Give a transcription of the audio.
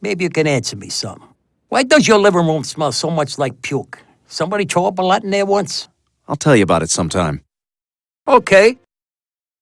maybe you can answer me some. Why does your living room smell so much like puke? Somebody throw up a lot in there once? I'll tell you about it sometime. Okay.